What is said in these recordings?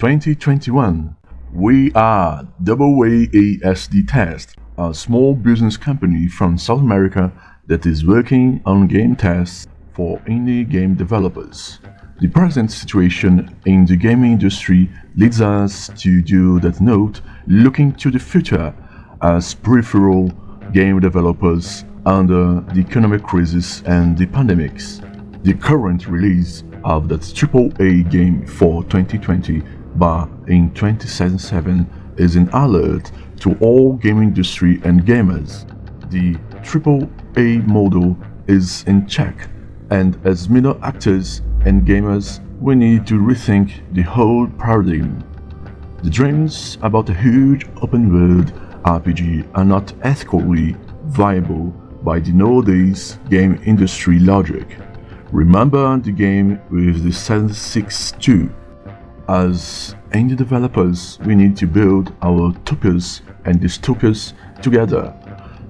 2021. We are WAASD Test, a small business company from South America that is working on game tests for indie game developers. The present situation in the gaming industry leads us to do that note looking to the future as peripheral game developers under the economic crisis and the pandemics. The current release of that AAA game for 2020 but in 2077 is an alert to all game industry and gamers. The AAA model is in check and as middle actors and gamers, we need to rethink the whole paradigm. The dreams about a huge open world RPG are not ethically viable by the nowadays game industry logic. Remember the game with the 762. As indie developers, we need to build our utopias and dystopias together.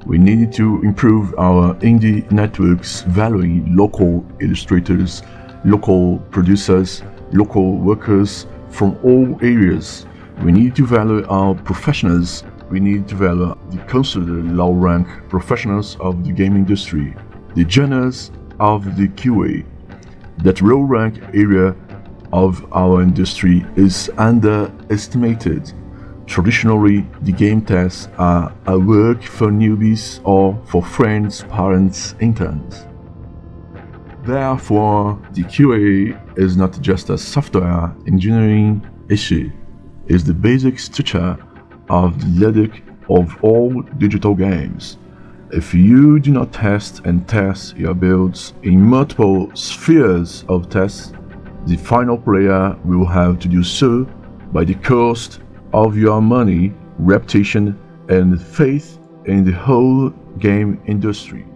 We need to improve our indie networks valuing local illustrators local producers, local workers from all areas. We need to value our professionals. We need to value the considered low-rank professionals of the game industry, the genres of the QA. That low-rank area of our industry is underestimated. Traditionally, the game tests are a work for newbies or for friends, parents, interns. Therefore, the QA is not just a software engineering issue, it's the basic structure of the logic of all digital games. If you do not test and test your builds in multiple spheres of tests, the final player will have to do so by the cost of your money, reputation, and faith in the whole game industry.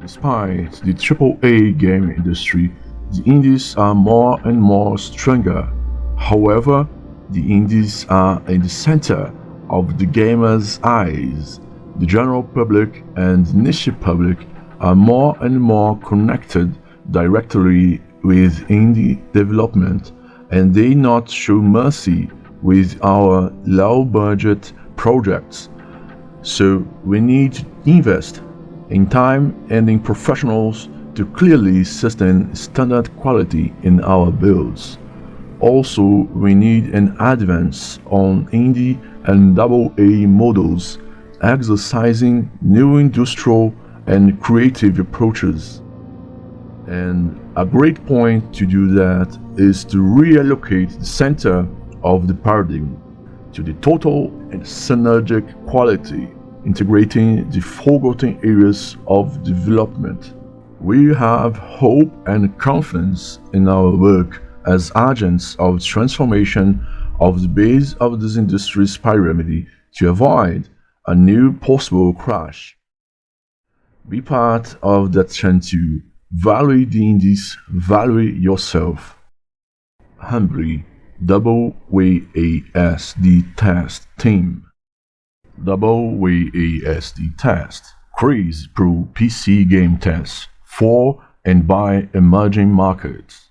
Despite the AAA game industry, the indies are more and more stronger. However, the indies are in the center of the gamer's eyes. The general public and niche public are more and more connected directly with indie development and they not show mercy with our low budget projects. So we need to invest in time and in professionals to clearly sustain standard quality in our builds. Also, we need an advance on indie and AA models, exercising new industrial and creative approaches. And a great point to do that is to reallocate the center of the paradigm to the total and synergic quality integrating the forgotten areas of development. We have hope and confidence in our work as agents of transformation of the base of this industry's pyramid to avoid a new possible crash. Be part of that trend to value the indies, value yourself. Humbly, double WASD test team. Double WASD test, Craze Pro PC game test for and by emerging markets.